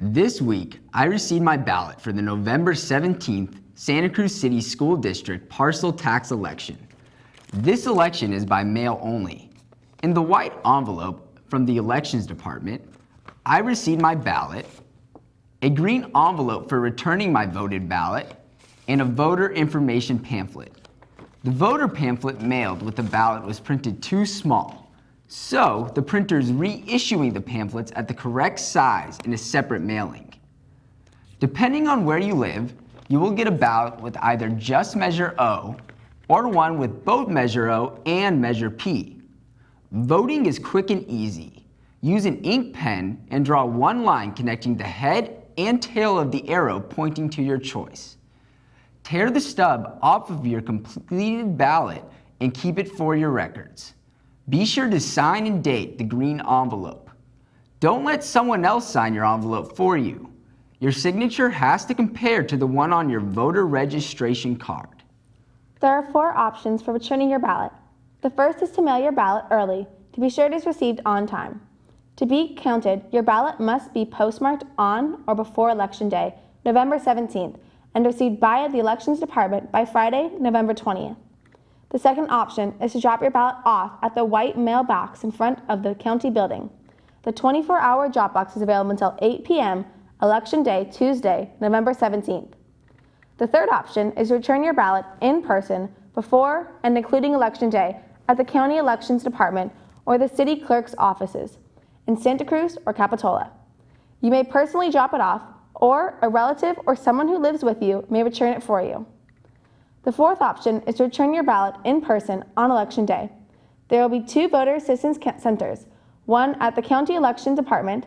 This week, I received my ballot for the November 17th Santa Cruz City School District parcel tax election. This election is by mail only. In the white envelope from the Elections Department, I received my ballot, a green envelope for returning my voted ballot, and a voter information pamphlet. The voter pamphlet mailed with the ballot was printed too small, so the printer is reissuing the pamphlets at the correct size in a separate mailing. Depending on where you live, you will get a ballot with either just measure O or one with both measure O and measure P. Voting is quick and easy. Use an ink pen and draw one line connecting the head and tail of the arrow pointing to your choice. Tear the stub off of your completed ballot and keep it for your records. Be sure to sign and date the green envelope. Don't let someone else sign your envelope for you. Your signature has to compare to the one on your voter registration card. There are four options for returning your ballot. The first is to mail your ballot early to be sure it is received on time. To be counted, your ballot must be postmarked on or before Election Day, November 17th, and received by the Elections Department by Friday, November 20th. The second option is to drop your ballot off at the white mailbox in front of the county building. The 24-hour drop box is available until 8 p.m. Election Day, Tuesday, November 17th. The third option is to return your ballot in person before and including Election Day at the County Elections Department or the City Clerk's offices in Santa Cruz or Capitola. You may personally drop it off, or a relative or someone who lives with you may return it for you. The fourth option is to return your ballot in person on Election Day. There will be two voter assistance centers, one at the County Election Department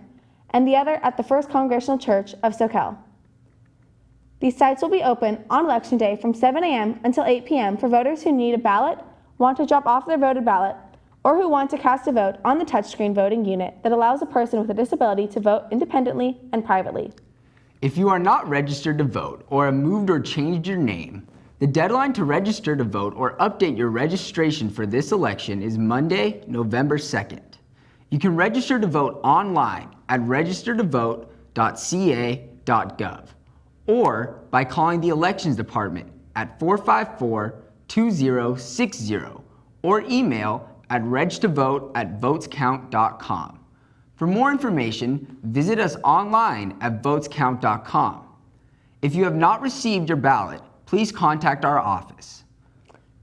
and the other at the First Congregational Church of Soquel. These sites will be open on Election Day from 7 a.m. until 8 p.m. for voters who need a ballot, want to drop off their voted ballot, or who want to cast a vote on the touchscreen voting unit that allows a person with a disability to vote independently and privately. If you are not registered to vote or have moved or changed your name, the deadline to register to vote or update your registration for this election is Monday, November 2nd. You can register to vote online at registertovote.ca.gov or by calling the Elections Department at 454-2060 or email at regtovote at votescount.com. For more information, visit us online at votescount.com. If you have not received your ballot, please contact our office.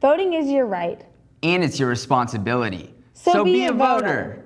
Voting is your right. And it's your responsibility. So, so be, be, a voter. voter.